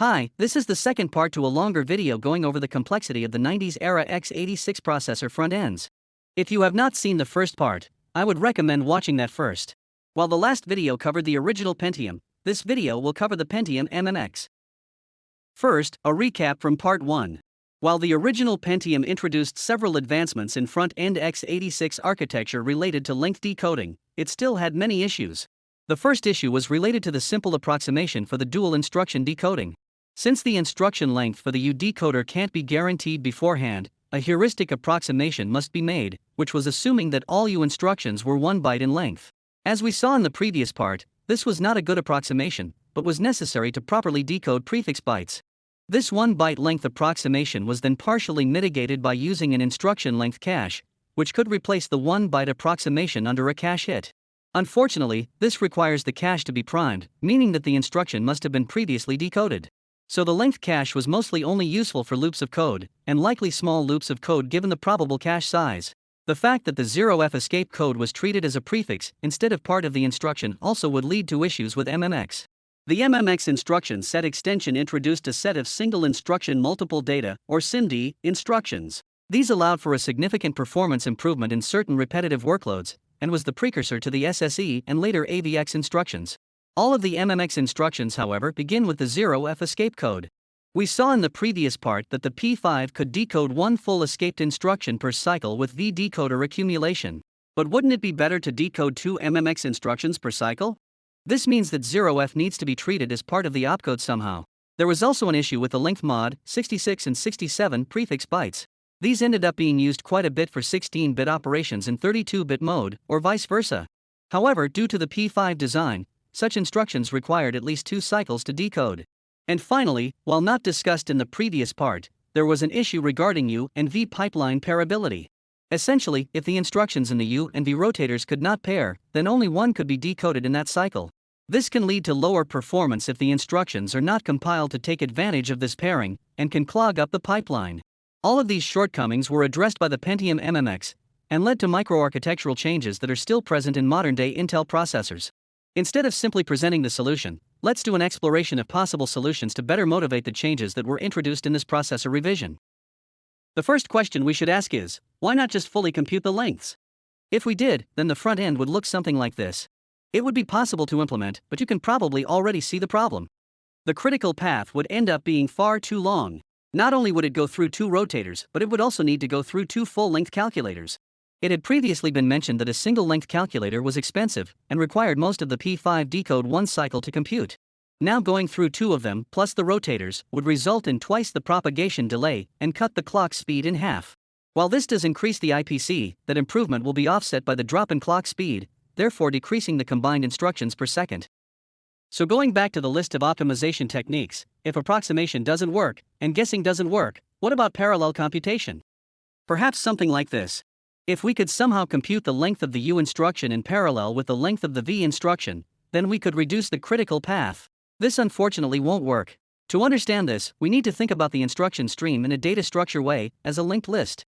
Hi, this is the second part to a longer video going over the complexity of the 90s era x86 processor front ends. If you have not seen the first part, I would recommend watching that first. While the last video covered the original Pentium, this video will cover the Pentium MMX. First, a recap from part 1. While the original Pentium introduced several advancements in front end x86 architecture related to length decoding, it still had many issues. The first issue was related to the simple approximation for the dual instruction decoding. Since the instruction length for the U decoder can't be guaranteed beforehand, a heuristic approximation must be made, which was assuming that all U instructions were 1 byte in length. As we saw in the previous part, this was not a good approximation, but was necessary to properly decode prefix bytes. This 1 byte length approximation was then partially mitigated by using an instruction length cache, which could replace the 1 byte approximation under a cache hit. Unfortunately, this requires the cache to be primed, meaning that the instruction must have been previously decoded. So the length cache was mostly only useful for loops of code, and likely small loops of code given the probable cache size. The fact that the 0f escape code was treated as a prefix instead of part of the instruction also would lead to issues with MMX. The MMX instruction set extension introduced a set of single instruction multiple data, or SIMD, instructions. These allowed for a significant performance improvement in certain repetitive workloads, and was the precursor to the SSE and later AVX instructions. All of the MMX instructions, however, begin with the 0F escape code. We saw in the previous part that the P5 could decode one full escaped instruction per cycle with V decoder accumulation. But wouldn't it be better to decode two MMX instructions per cycle? This means that 0f needs to be treated as part of the opcode somehow. There was also an issue with the length mod, 66 and 67 prefix bytes. These ended up being used quite a bit for 16 bit operations in 32 bit mode, or vice versa. However, due to the P5 design, such instructions required at least two cycles to decode. And finally, while not discussed in the previous part, there was an issue regarding U and V pipeline pairability. Essentially, if the instructions in the U and V rotators could not pair, then only one could be decoded in that cycle. This can lead to lower performance if the instructions are not compiled to take advantage of this pairing, and can clog up the pipeline. All of these shortcomings were addressed by the Pentium MMX, and led to microarchitectural changes that are still present in modern day Intel processors. Instead of simply presenting the solution, let's do an exploration of possible solutions to better motivate the changes that were introduced in this processor revision. The first question we should ask is why not just fully compute the lengths? If we did, then the front end would look something like this. It would be possible to implement, but you can probably already see the problem. The critical path would end up being far too long. Not only would it go through two rotators, but it would also need to go through two full length calculators. It had previously been mentioned that a single length calculator was expensive and required most of the P5 decode one cycle to compute. Now going through two of them, plus the rotators, would result in twice the propagation delay and cut the clock speed in half. While this does increase the IPC, that improvement will be offset by the drop in clock speed, therefore decreasing the combined instructions per second. So going back to the list of optimization techniques, if approximation doesn't work, and guessing doesn't work, what about parallel computation? Perhaps something like this. If we could somehow compute the length of the U instruction in parallel with the length of the V instruction, then we could reduce the critical path. This unfortunately won't work. To understand this, we need to think about the instruction stream in a data structure way, as a linked list.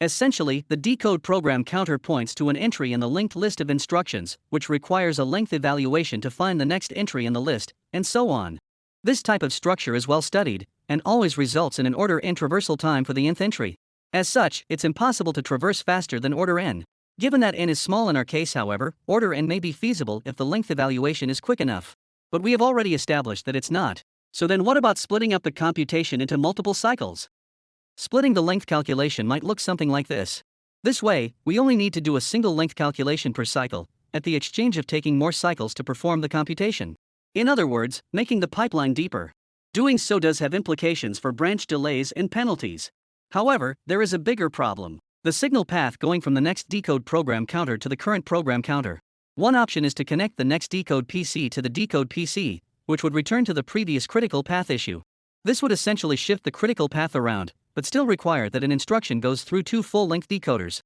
Essentially, the decode program counter points to an entry in the linked list of instructions, which requires a length evaluation to find the next entry in the list, and so on. This type of structure is well studied, and always results in an order n traversal time for the nth entry. As such, it's impossible to traverse faster than order n. Given that n is small in our case, however, order n may be feasible if the length evaluation is quick enough. But we have already established that it's not. So then what about splitting up the computation into multiple cycles? Splitting the length calculation might look something like this. This way, we only need to do a single length calculation per cycle, at the exchange of taking more cycles to perform the computation. In other words, making the pipeline deeper. Doing so does have implications for branch delays and penalties. However, there is a bigger problem. The signal path going from the next decode program counter to the current program counter. One option is to connect the next decode PC to the decode PC, which would return to the previous critical path issue. This would essentially shift the critical path around, but still require that an instruction goes through two full length decoders.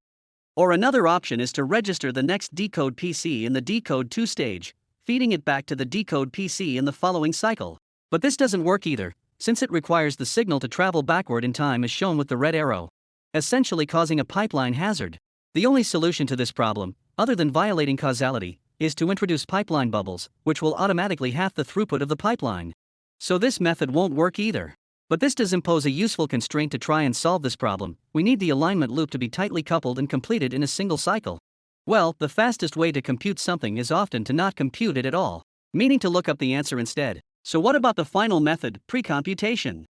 Or another option is to register the next decode PC in the decode 2 stage, feeding it back to the decode PC in the following cycle. But this doesn't work either, since it requires the signal to travel backward in time as shown with the red arrow, essentially causing a pipeline hazard. The only solution to this problem other than violating causality, is to introduce pipeline bubbles, which will automatically half the throughput of the pipeline. So this method won't work either. But this does impose a useful constraint to try and solve this problem. We need the alignment loop to be tightly coupled and completed in a single cycle. Well, the fastest way to compute something is often to not compute it at all, meaning to look up the answer instead. So what about the final method, precomputation?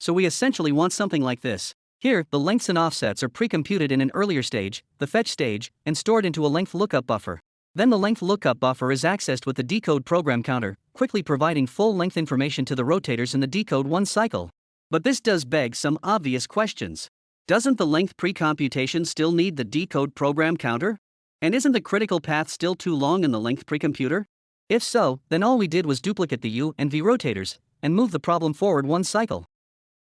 So we essentially want something like this. Here, the lengths and offsets are pre-computed in an earlier stage, the fetch stage, and stored into a length lookup buffer. Then the length lookup buffer is accessed with the decode program counter, quickly providing full length information to the rotators in the decode 1 cycle. But this does beg some obvious questions. Doesn't the length pre-computation still need the decode program counter? And isn't the critical path still too long in the length precomputer? If so, then all we did was duplicate the U and V rotators and move the problem forward one cycle.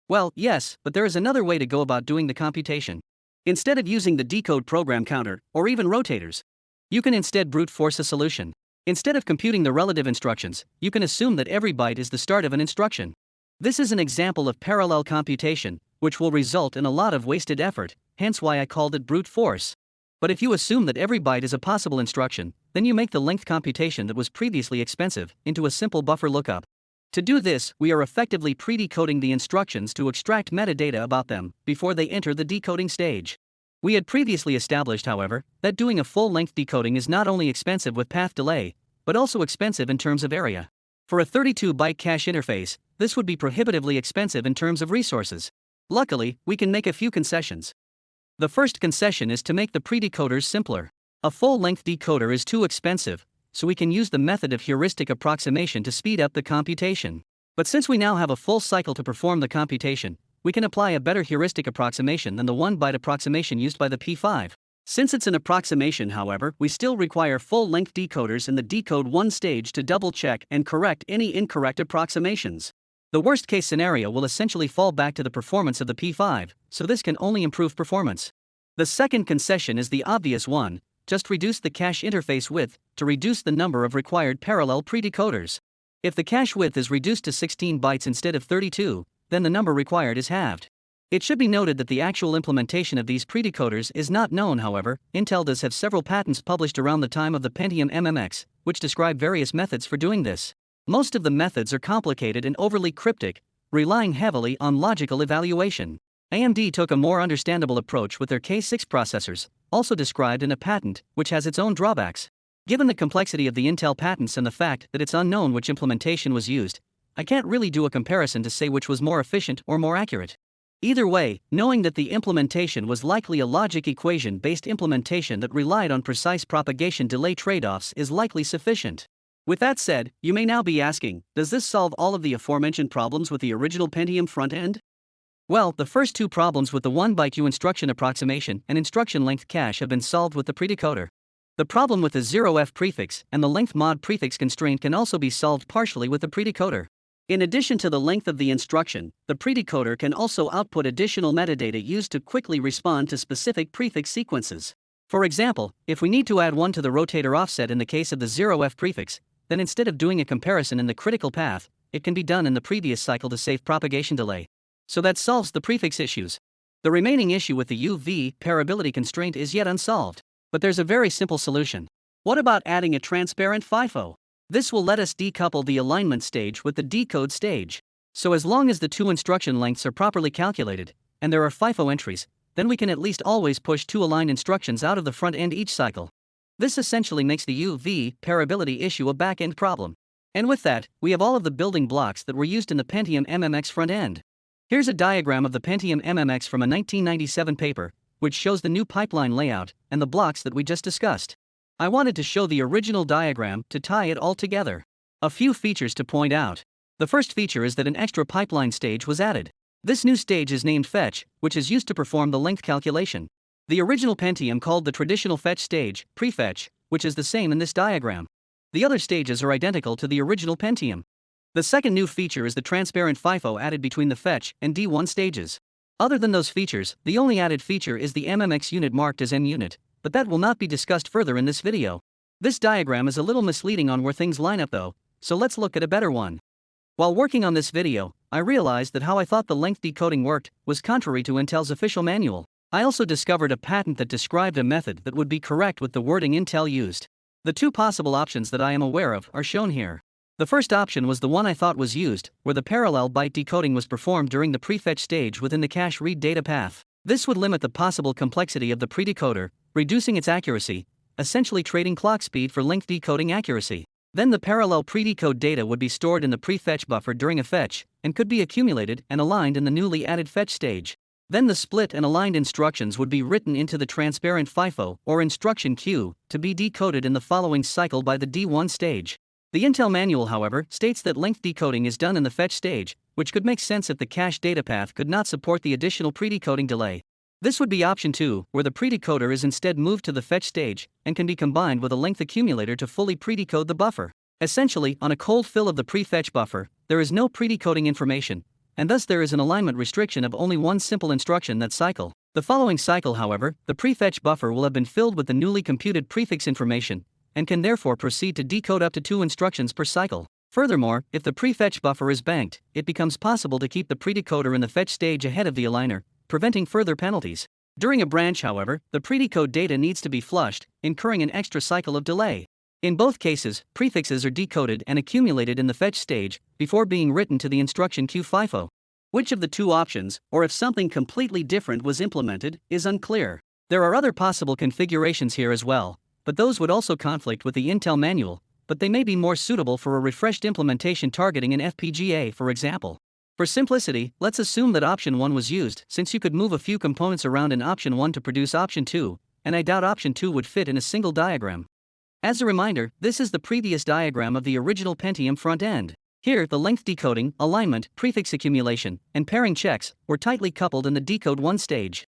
Well, yes, but there is another way to go about doing the computation. Instead of using the decode program counter, or even rotators, you can instead brute force a solution. Instead of computing the relative instructions, you can assume that every byte is the start of an instruction. This is an example of parallel computation, which will result in a lot of wasted effort, hence why I called it brute force. But if you assume that every byte is a possible instruction, then you make the length computation that was previously expensive into a simple buffer lookup. To do this, we are effectively pre-decoding the instructions to extract metadata about them before they enter the decoding stage. We had previously established, however, that doing a full-length decoding is not only expensive with path delay, but also expensive in terms of area. For a 32-byte cache interface, this would be prohibitively expensive in terms of resources. Luckily, we can make a few concessions. The first concession is to make the predecoders simpler. A full-length decoder is too expensive, so we can use the method of heuristic approximation to speed up the computation. But since we now have a full cycle to perform the computation, we can apply a better heuristic approximation than the 1 byte approximation used by the P5. Since it's an approximation, however, we still require full length decoders in the decode 1 stage to double check and correct any incorrect approximations. The worst case scenario will essentially fall back to the performance of the P5, so this can only improve performance. The second concession is the obvious one just reduce the cache interface width to reduce the number of required parallel predecoders. If the cache width is reduced to 16 bytes instead of 32, then the number required is halved. It should be noted that the actual implementation of these predecoders is not known, however. Intel does have several patents published around the time of the Pentium MMX, which describe various methods for doing this. Most of the methods are complicated and overly cryptic, relying heavily on logical evaluation. AMD took a more understandable approach with their K6 processors, also described in a patent, which has its own drawbacks. Given the complexity of the Intel patents and the fact that it's unknown which implementation was used, I can't really do a comparison to say which was more efficient or more accurate. Either way, knowing that the implementation was likely a logic equation based implementation that relied on precise propagation delay trade offs is likely sufficient. With that said, you may now be asking Does this solve all of the aforementioned problems with the original Pentium front end? Well, the first two problems with the 1 byte U instruction approximation and instruction length cache have been solved with the predecoder. The problem with the 0f prefix and the length mod prefix constraint can also be solved partially with the predecoder. In addition to the length of the instruction, the predecoder can also output additional metadata used to quickly respond to specific prefix sequences. For example, if we need to add 1 to the rotator offset in the case of the 0f prefix, then instead of doing a comparison in the critical path, it can be done in the previous cycle to save propagation delay. So that solves the prefix issues. The remaining issue with the UV pairability constraint is yet unsolved, but there's a very simple solution. What about adding a transparent FIFO? This will let us decouple the alignment stage with the decode stage. So as long as the two instruction lengths are properly calculated, and there are FIFO entries, then we can at least always push two aligned instructions out of the front end each cycle. This essentially makes the UV pairability issue a back-end problem. And with that, we have all of the building blocks that were used in the Pentium MMX front end. Here's a diagram of the Pentium MMX from a 1997 paper, which shows the new pipeline layout and the blocks that we just discussed. I wanted to show the original diagram to tie it all together. A few features to point out. The first feature is that an extra pipeline stage was added. This new stage is named fetch, which is used to perform the length calculation. The original Pentium called the traditional fetch stage prefetch, which is the same in this diagram. The other stages are identical to the original Pentium. The second new feature is the transparent FIFO added between the fetch and D1 stages. Other than those features, the only added feature is the MMX unit marked as M unit, but that will not be discussed further in this video. This diagram is a little misleading on where things line up though, so let's look at a better one. While working on this video, I realized that how I thought the length decoding worked was contrary to Intel's official manual. I also discovered a patent that described a method that would be correct with the wording Intel used. The two possible options that I am aware of are shown here. The first option was the one I thought was used, where the parallel byte decoding was performed during the prefetch stage within the cache read data path. This would limit the possible complexity of the predecoder, reducing its accuracy, essentially trading clock speed for length decoding accuracy. Then the parallel predecode data would be stored in the prefetch buffer during a fetch, and could be accumulated and aligned in the newly added fetch stage. Then the split and aligned instructions would be written into the transparent FIFO or instruction queue to be decoded in the following cycle by the D1 stage. The Intel manual, however, states that length decoding is done in the fetch stage, which could make sense if the cache data path could not support the additional predecoding delay. This would be option 2, where the predecoder is instead moved to the fetch stage and can be combined with a length accumulator to fully predecode the buffer. Essentially, on a cold fill of the prefetch buffer, there is no predecoding information, and thus there is an alignment restriction of only one simple instruction that cycle. The following cycle, however, the prefetch buffer will have been filled with the newly computed prefix information, and can therefore proceed to decode up to two instructions per cycle. Furthermore, if the prefetch buffer is banked, it becomes possible to keep the predecoder in the fetch stage ahead of the aligner, preventing further penalties. During a branch, however, the predecode data needs to be flushed, incurring an extra cycle of delay. In both cases, prefixes are decoded and accumulated in the fetch stage before being written to the instruction queue FIFO. Which of the two options, or if something completely different was implemented, is unclear. There are other possible configurations here as well, but those would also conflict with the Intel manual, but they may be more suitable for a refreshed implementation targeting an FPGA, for example. For simplicity, let's assume that option 1 was used, since you could move a few components around in option 1 to produce option 2, and I doubt option 2 would fit in a single diagram. As a reminder, this is the previous diagram of the original Pentium front end. Here, the length decoding, alignment, prefix accumulation, and pairing checks were tightly coupled in the decode 1 stage.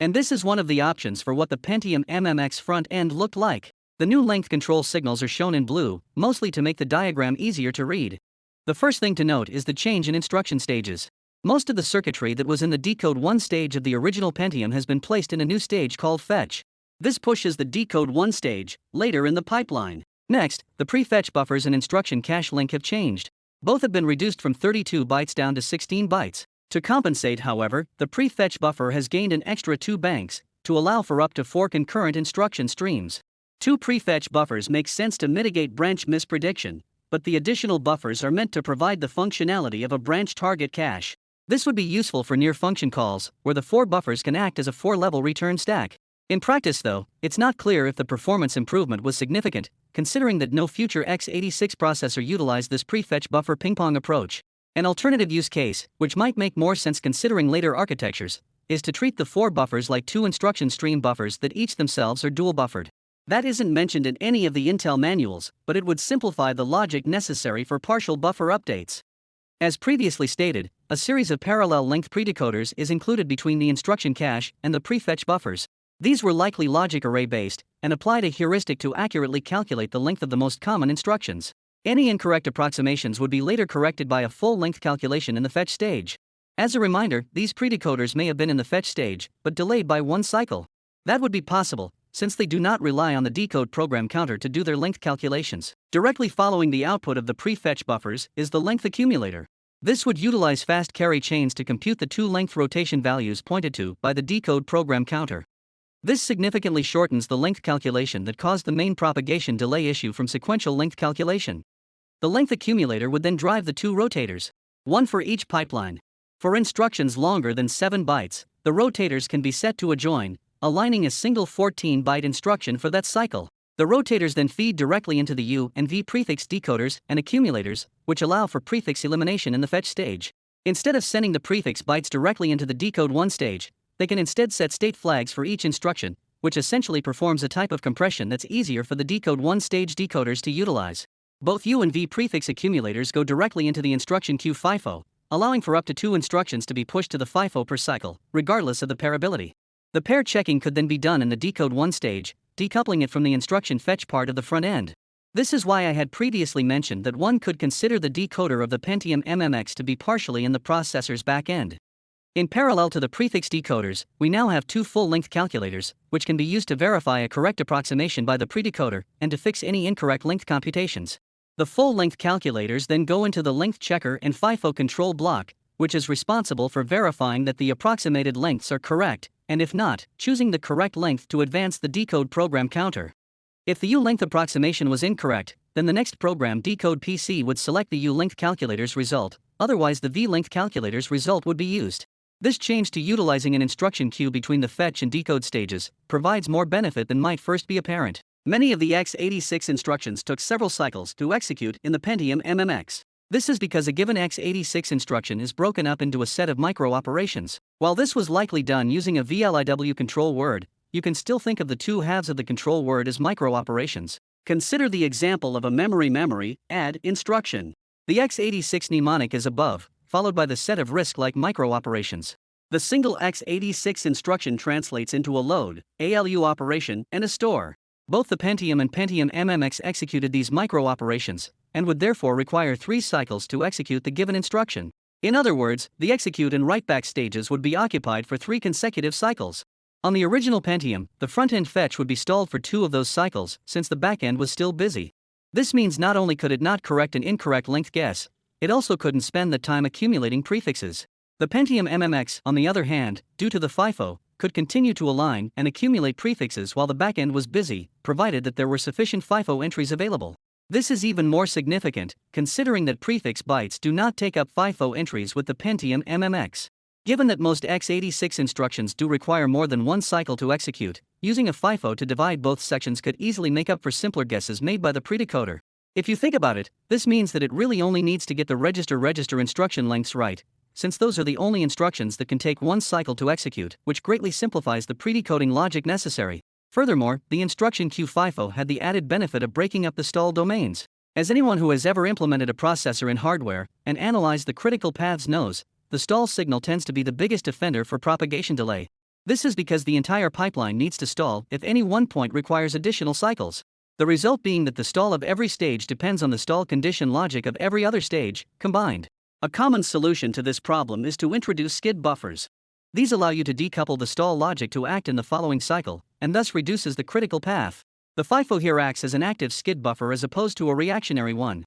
And this is one of the options for what the Pentium MMX front end looked like. The new length control signals are shown in blue, mostly to make the diagram easier to read. The first thing to note is the change in instruction stages. Most of the circuitry that was in the decode 1 stage of the original Pentium has been placed in a new stage called fetch. This pushes the decode 1 stage later in the pipeline. Next, the prefetch buffers and instruction cache link have changed. Both have been reduced from 32 bytes down to 16 bytes. To compensate, however, the prefetch buffer has gained an extra two banks to allow for up to four concurrent instruction streams. Two prefetch buffers make sense to mitigate branch misprediction, but the additional buffers are meant to provide the functionality of a branch target cache. This would be useful for near function calls, where the four buffers can act as a four level return stack. In practice, though, it's not clear if the performance improvement was significant, considering that no future x86 processor utilized this prefetch buffer ping pong approach. An alternative use case, which might make more sense considering later architectures, is to treat the four buffers like two instruction stream buffers that each themselves are dual buffered. That isn't mentioned in any of the Intel manuals, but it would simplify the logic necessary for partial buffer updates. As previously stated, a series of parallel length predecoders is included between the instruction cache and the prefetch buffers. These were likely logic array based and applied a heuristic to accurately calculate the length of the most common instructions. Any incorrect approximations would be later corrected by a full length calculation in the fetch stage. As a reminder, these predecoders may have been in the fetch stage, but delayed by one cycle. That would be possible, since they do not rely on the decode program counter to do their length calculations. Directly following the output of the prefetch buffers is the length accumulator. This would utilize fast carry chains to compute the two length rotation values pointed to by the decode program counter. This significantly shortens the length calculation that caused the main propagation delay issue from sequential length calculation. The length accumulator would then drive the two rotators, one for each pipeline. For instructions longer than 7 bytes, the rotators can be set to adjoin, aligning a single 14 byte instruction for that cycle. The rotators then feed directly into the U and V prefix decoders and accumulators, which allow for prefix elimination in the fetch stage. Instead of sending the prefix bytes directly into the decode 1 stage, they can instead set state flags for each instruction, which essentially performs a type of compression that's easier for the decode 1 stage decoders to utilize. Both U and V prefix accumulators go directly into the instruction queue FIFO, allowing for up to two instructions to be pushed to the FIFO per cycle, regardless of the pairability. The pair checking could then be done in the decode 1 stage, decoupling it from the instruction fetch part of the front end. This is why I had previously mentioned that one could consider the decoder of the Pentium MMX to be partially in the processor's back end. In parallel to the prefix decoders, we now have two full length calculators, which can be used to verify a correct approximation by the predecoder and to fix any incorrect length computations. The full-length calculators then go into the length checker and FIFO control block, which is responsible for verifying that the approximated lengths are correct, and if not, choosing the correct length to advance the decode program counter. If the U-length approximation was incorrect, then the next program decode PC would select the U-length calculator's result, otherwise the V-length calculator's result would be used. This change to utilizing an instruction queue between the fetch and decode stages provides more benefit than might first be apparent. Many of the x86 instructions took several cycles to execute in the Pentium MMX. This is because a given x86 instruction is broken up into a set of micro operations. While this was likely done using a VLIW control word, you can still think of the two halves of the control word as micro operations. Consider the example of a memory memory add instruction. The x86 mnemonic is above, followed by the set of RISC-like micro operations. The single x86 instruction translates into a load, ALU operation, and a store. Both the Pentium and Pentium MMX executed these micro operations, and would therefore require three cycles to execute the given instruction. In other words, the execute and write back stages would be occupied for three consecutive cycles. On the original Pentium, the front end fetch would be stalled for two of those cycles, since the back end was still busy. This means not only could it not correct an incorrect length guess, it also couldn't spend the time accumulating prefixes. The Pentium MMX, on the other hand, due to the FIFO, could continue to align and accumulate prefixes while the backend was busy, provided that there were sufficient FIFO entries available. This is even more significant, considering that prefix bytes do not take up FIFO entries with the Pentium MMX. Given that most x86 instructions do require more than one cycle to execute, using a FIFO to divide both sections could easily make up for simpler guesses made by the predecoder. If you think about it, this means that it really only needs to get the register-register instruction lengths right, since those are the only instructions that can take one cycle to execute, which greatly simplifies the predecoding logic necessary. Furthermore, the instruction queue FIFO oh had the added benefit of breaking up the stall domains. As anyone who has ever implemented a processor in hardware and analyzed the critical paths knows, the stall signal tends to be the biggest offender for propagation delay. This is because the entire pipeline needs to stall if any one point requires additional cycles. The result being that the stall of every stage depends on the stall condition logic of every other stage, combined. A common solution to this problem is to introduce skid buffers. These allow you to decouple the stall logic to act in the following cycle, and thus reduces the critical path. The FIFO here acts as an active skid buffer as opposed to a reactionary one.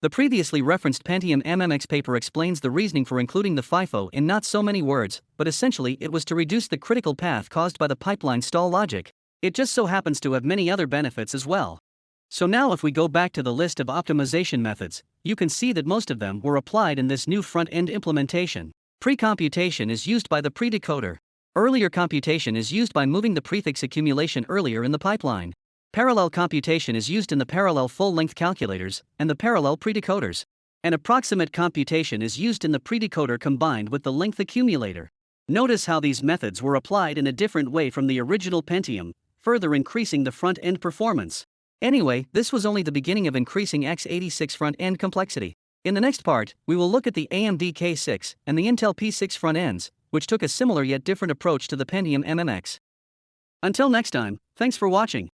The previously referenced Pentium MMX paper explains the reasoning for including the FIFO in not so many words, but essentially it was to reduce the critical path caused by the pipeline stall logic. It just so happens to have many other benefits as well. So now if we go back to the list of optimization methods, you can see that most of them were applied in this new front-end implementation. Pre-computation is used by the predecoder. Earlier computation is used by moving the prefix accumulation earlier in the pipeline. Parallel computation is used in the parallel full-length calculators and the parallel predecoders. And approximate computation is used in the predecoder combined with the length accumulator. Notice how these methods were applied in a different way from the original Pentium, further increasing the front-end performance. Anyway, this was only the beginning of increasing x86 front-end complexity. In the next part, we will look at the AMD K6 and the Intel P6 front ends, which took a similar yet different approach to the Pentium MMX. Until next time, thanks for watching.